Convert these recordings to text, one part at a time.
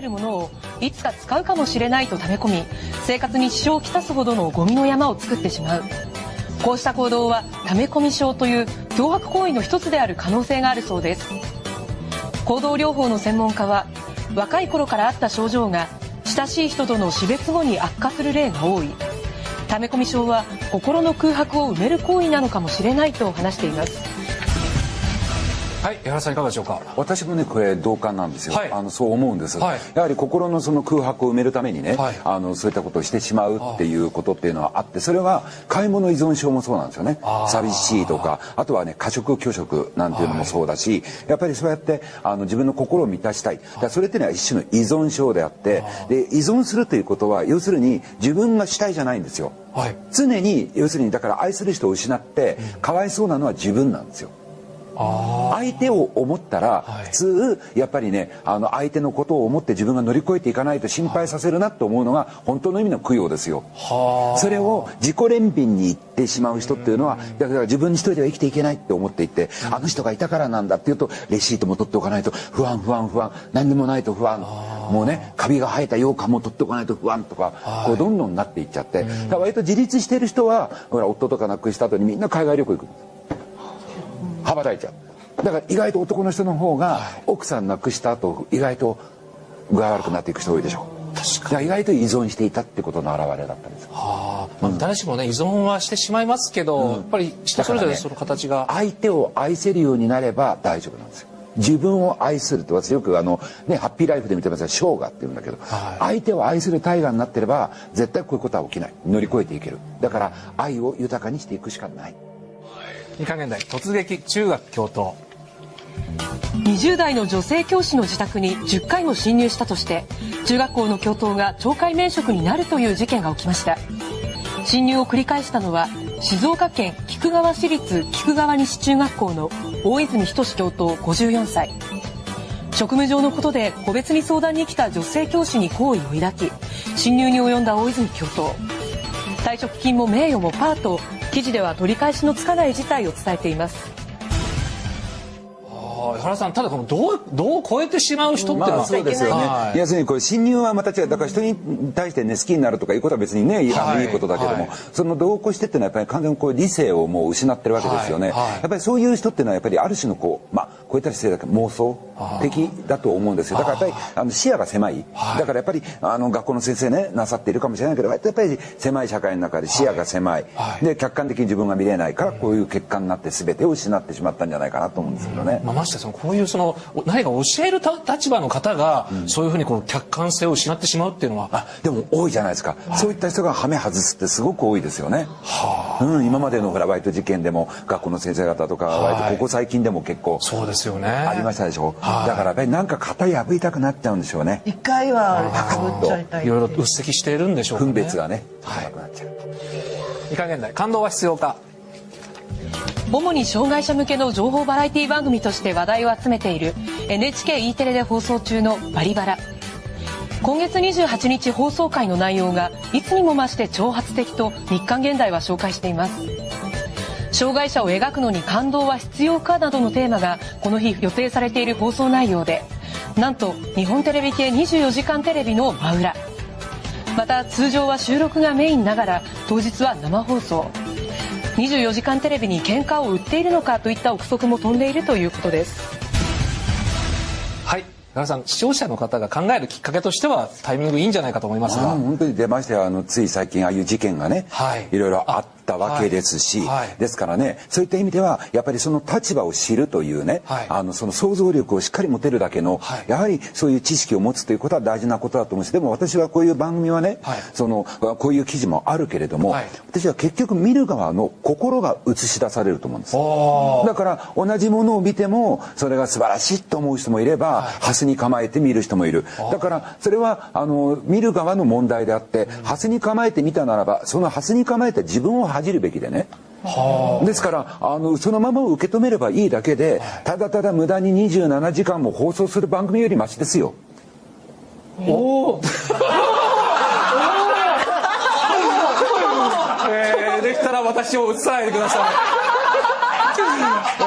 えるものをいつか使うかもしれないと溜め込み生活に支障をきたすほどのゴミの山を作ってしまう。こうした行動は溜め込み症という脅迫行為の一つである可能性があるそうです。行動療法の専門家は若い頃からあった症状が親しい人との死別後に悪化する例が多い。溜め込み症は心の空白を埋める行為なのかもしれないと話しています。はい、江原さんいかがでしょうか？私もねこれ同感なんですよ。はい、あのそう思うんです、はい。やはり心のその空白を埋めるためにね、はい、あのそういったことをしてしまうっていうことっていうのはあって、それは買い物依存症もそうなんですよね。寂しいとか、あとはね過食拒食なんていうのもそうだし、やっぱりそうやってあの自分の心を満たしたい。だそれっていうのは一種の依存症であって、で依存するということは要するに自分が主体じゃないんですよ。はい、常に要するにだから愛する人を失ってかわいそうなのは自分なんですよ。相手を思ったら普通やっぱりねあの相手のことを思って自分が乗り越えていかないと心配させるなと思うのが本当の意味の供養ですよ。それを自己憐憫に言ってしまう人っていうのはだから自分一人では生きていけないって思っていてあの人がいたからなんだっていうとレシートも取っておかないと不安不安不安何でもないと不安。もうねカビが生えた羊羹も取っておかないと不安とかこうどんどんなっていっちゃって。割と自立してる人はほら夫とか亡くした後にみんな海外旅行行く。んです。羽ばたいちゃう。だから意外と男の人の方が奥さん亡くした後意外と具合悪くなっていく人多いでしょ。確かに。意外と依存していたってことの表れだったんですはあ、まあ、誰しもね依存はしてしまいますけど、うん、やっぱり人それぞれその形が、ね、相手を愛せるようになれば大丈夫なんですよ。自分を愛するって私よくあの、ね、ハッピーライフで見てますが生姜って言うんだけど、はい、相手を愛する大河になってれば絶対こういうことは起きない。乗り越えていける。だから愛を豊かにしていくしかない二加減台突撃中学教頭。20代の女性教師の自宅に10回も侵入したとして中学校の教頭が懲戒免職になるという事件が起きました。侵入を繰り返したのは静岡県菊川市立菊川西中学校の大泉仁教頭54歳。職務上のことで個別に相談に来た女性教師に好意を抱き侵入に及んだ大泉教頭。退職金も名誉もパート。記事では取り返しのつかない事態を伝えています。原さんただこのどうどう超えてしまう人ってのは、まあ、そうですよね、はい、要するにこれ侵入はまた違うだから人に対してね好きになるとかいうことは別にね、はい、あのいいことだけども、はい、その度を越してっていうのはやっぱり完全にこう理性をもう失ってるわけですよね、やっぱりそういう人っていうのはやっぱりある種のこうまあ超えたりしてだけ妄想的だと思うんですよ。だからやっぱりあの視野が狭い、だからやっぱりあの学校の先生ねなさっているかもしれないけどやっぱり狭い社会の中で視野が狭い、で客観的に自分が見れないからこういう結果になって全てを失ってしまったんじゃないかなと思うんですけどね。まあ、ましてそのこういうその何か教える立場の方が、そういうふうにこの客観性を失ってしまうっていうのは。あでも多いじゃないですか、はい、そういった人がハメ外すってすごく多いですよね、はあ、うん、今までのほらバイト事件でも学校の先生方とか、割とここ最近でも結構そうですよね。ありましたでしょ、はい、だからやっぱりなんか型破りたくなっちゃうんでしょうね。一回は破っちゃいろいろとうっせきしているんでしょうかね。分別がねはい、なっちゃう。いかげんない感動は必要か主に障害者向けの情報バラエティ番組として話題を集めている NHKE テレで放送中の「バリバラ」今月28日放送回の内容がいつにも増して挑発的と日刊現代は紹介しています障害者を描くのに感動は必要かなどのテーマがこの日予定されている放送内容でなんと日本テレビ系24時間テレビの真裏。また通常は収録がメインながら当日は生放送。24時間テレビに喧嘩を売っているのかといった憶測も飛んでいるということです。はい。奈良さん視聴者の方が考えるきっかけとしてはタイミングいいんじゃないかと思いますが。本当に出ましたよ。あのつい最近ああいう事件がね、はい、いろいろあったわけですし、はい。はい、ですからねそういった意味ではやっぱりその立場を知るというね、はい、あのその想像力をしっかり持てるだけの、やはりそういう知識を持つということは大事なことだと思うしでも私はこういう番組はね、そのこういう記事もあるけれども、私は結局見る側の心が映し出されると思うんです。だから同じものを見てもそれが素晴らしいと思う人もいれば、ハスに構えて見る人もいる。だからそれはあの見る側の問題であって、ハスに構えて見たならばそのハスに構えた自分を恥じるべきでね。ですからあのそのまま受け止めればいいだけでただただ無駄に27時間も放送する番組よりマシですよ。おおえー、できたら私を映さないでください、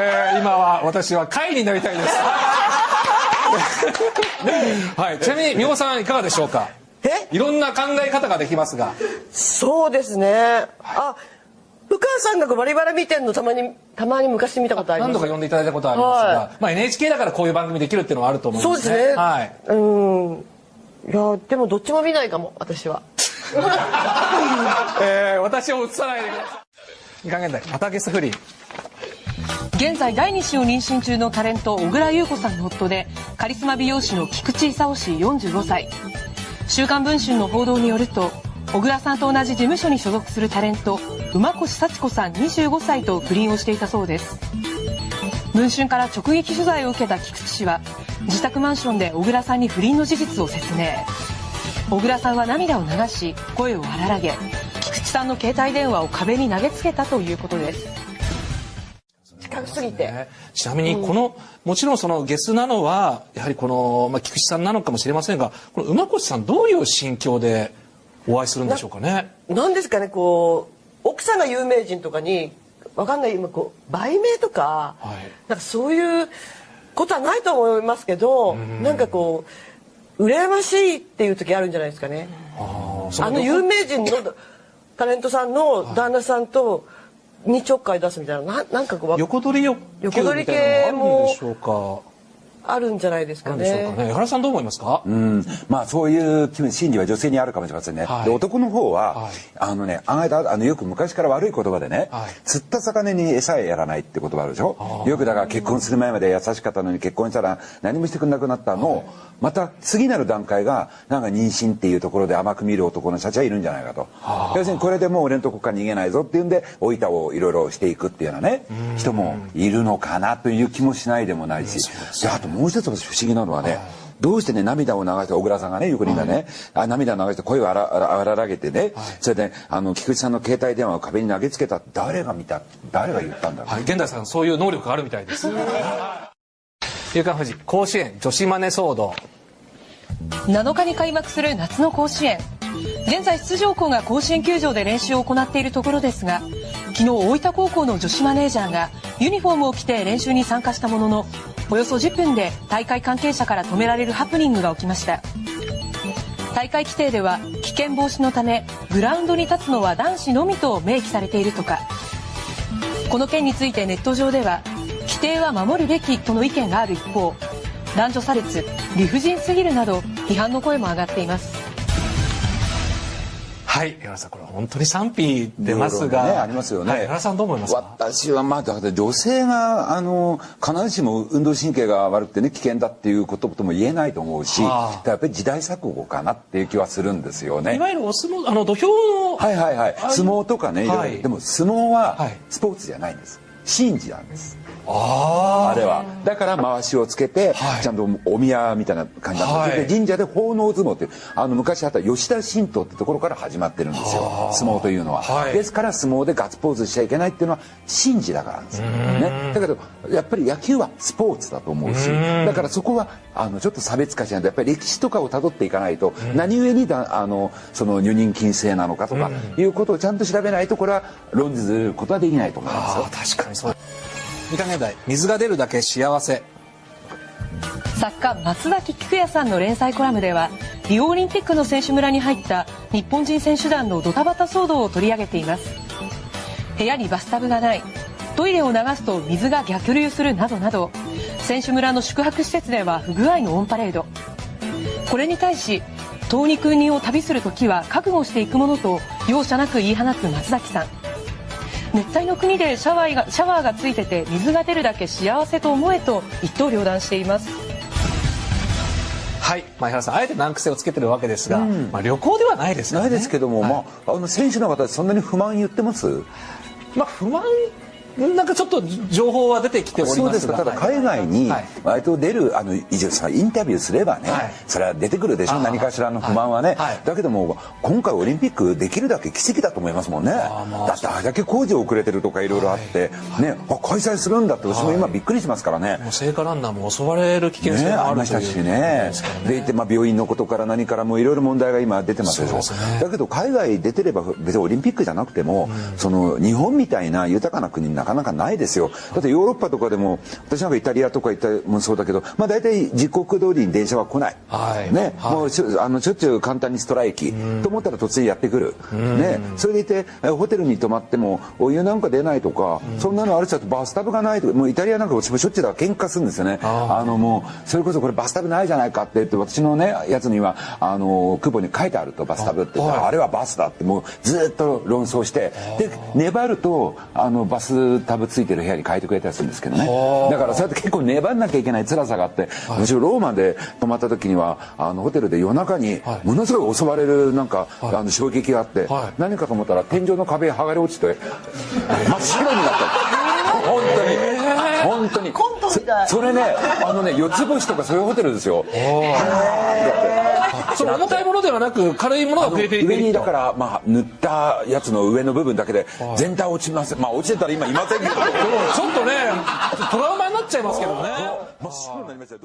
えー、今は私は貝になりたいです。はい、ちなみに美穂さんいかがでしょうか？え？いろんな考え方ができますが。そうですね。あ、さんがバリバラ見てんのたまに、たまに昔見たことあります。何度か呼んでいただいたことありますが、はまあ、NHK だからこういう番組できるっていうのはあると思うんでね。そうですすね。はい。うん。いや、でもどっちも見ないかも、私は。えー、私を映さないでください。いかげんだい。またゲストフリー。現在第2子を妊娠中のタレント小倉優子さんの夫でカリスマ美容師の菊池勲氏45歳「週刊文春」の報道によると小倉さんと同じ事務所に所属するタレント馬越幸子さん25歳と不倫をしていたそうです。文春から直撃取材を受けた菊池氏は自宅マンションで小倉さんに不倫の事実を説明。小倉さんは涙を流し声を荒らげ菊池さんの携帯電話を壁に投げつけたということです。近すぎて。ね。ちなみにこの、もちろんそのゲスなのはやはりこの、まあ、菊池さんなのかもしれませんがこの馬越さんどういう心境でお会いするんでしょうかね。なんですかね、こう、奥さんが有名人とかに、わかんない、今こう、売名とか、はい。なんかそういうことはないと思いますけど、なんかこう、羨ましいっていう時あるんじゃないですかね。あの有名人のタレントさんの旦那さんと、にちょっかい出すみたいな、ななんかこう、横取り欲求みたいなのがあるんじゃないですかなんでしょうね。かね。江原さんどう思いますか、うん、まあそういう心理は女性にあるかもしれませんね。はい。で男の方は、はい。あのね、案外とあのよく昔から悪い言葉でね、はい。釣った魚に餌やらないって言葉あるでしょ？よくだから結婚する前まで優しかったのに結婚したら何もしてくれなくなったのを、また次なる段階がなんか妊娠っていうところで甘く見る男の社長はいるんじゃないかと。要するにこれでもう俺のとこから逃げないぞっていうんで、お板をいろいろしていくっていうようなね、人もいるのかなという気もしないでもないし。であともう一つ私不思議なのはね、どうしてね、涙を流して、小倉さんがね、横にがね、あ涙を流して声を荒荒荒らげてね、それで、あの、菊池さんの携帯電話を壁に投げつけた。誰が見た誰が言ったんだろう。はい、現代さんそういう能力があるみたいです。夕刊富士甲子園女子マネ騒動。7日に開幕する夏の甲子園現在出場校が甲子園球場で練習を行っているところですが昨日大分高校の女子マネージャーがユニフォームを着て練習に参加したもののおよそ10分で大会関係者から止められるハプニングが起きました。大会規定では危険防止のためグラウンドに立つのは男子のみと明記されているとか。この件についてネット上では規定は守るべきとの意見がある一方男女差別理不尽すぎるなど批判の声も上がっています。はい、江原さんこれは本当に賛否出ますが、ね、ありますよね。はい江原さんどう思いますか？私はまあだから女性があの必ずしも運動神経が悪くてね危険だっていうこととも言えないと思うし、はあ。やっぱり時代錯誤かなっていう気はするんですよね。い。わゆるお相撲あの土俵の、はいはいはい。相撲とかね、はい。でも相撲ははい。スポーツじゃないんです。神事なんです。ああれは。だから回しをつけて、はい。ちゃんとお宮みたいな感じなんです、はい。で神社で奉納相撲っていうあの昔あった吉田神道ってところから始まってるんですよ。相撲というのは、はい。ですから相撲でガッツポーズしちゃいけないっていうのは神事だからなんですよ、ね、だけどやっぱり野球はスポーツだと思うしだからそこはあのちょっと差別化しないとやっぱり歴史とかをたどっていかないと、何故にだあのその女人禁制なのかとかいうことをちゃんと調べないとこれは論じることはできないと思いますよ。確かにそう水が出るだけ幸せ。作家松崎菊也さんの連載コラムではリオオリンピックの選手村に入った日本人選手団のドタバタ騒動を取り上げています。部屋にバスタブがない。トイレを流すと水が逆流するなどなど選手村の宿泊施設では不具合のオンパレード。これに対し東に空人を旅する時は覚悟していくものと容赦なく言い放つ松崎さん。熱帯の国でシャワーがシャワーがついてて水が出るだけ幸せと思えと一刀両断しています。はい、まあ、江原さんあえて難癖をつけてるわけですが、まあ、旅行ではないですね。ないですけども、まあ、あの選手の方そんなに不満言ってます？まあ不満なんかちょっと情報は出てきておりますが。そうですか。ただ海外にはい。割と出るあの以上さインタビューすればね、はい。それは出てくるでしょ何かしらの不満はね、はい。だけども今回オリンピックできるだけ奇跡だと思いますもんね。ーまあ。だってあれだけ工事遅れてるとかいろいろあって、ねあ開催するんだって私も今びっくりしますからね、聖火ランナーも襲われる危険性ね、もあありましたしるということね。でいて、まあ、病院のことから何からもいろいろ問題が今出てますでしね。だけど海外出てれば別にオリンピックじゃなくても、その日本みたいな豊かな国になかなかないですよ。だってヨーロッパとかでも私なんかイタリアとか行ったもそうだけどまあ大体時刻通りに電車は来ない、はい、ね、はい、もうしあのしょっちゅう簡単にストライキ。と思ったら突然やってくる、ね、それでいてホテルに泊まってもお湯なんか出ないとか、そんなのある人はバスタブがないとかもうイタリアなんか私もしょっちゅうだ喧嘩するんですよね。あのもうそれこそこれバスタブないじゃないかって言って私のねやつにはあの空母に書いてあるとバスタブってあ,、あれはバスだってもうずっと論争して。で粘るとあのバスタブついてる部屋に変えてくれたりするんですけどね。だからそうやって結構粘んなきゃいけない辛さがあって、私ローマで泊まった時にはあのホテルで夜中にものすごい襲われるなんか、あの衝撃があって、何かと思ったら天井の壁剥がれ落ちて真っ白になった。本当に。本当に。それねあのね四つ星とかそういうホテルですよ その重たいものではなく軽いものが増えていく。上にだからまあ塗ったやつの上の部分だけで全体落ちます。まあ落ちてたら今いませんけど。ちょっとねトラウマになっちゃいますけどね。真っ白になりましたよ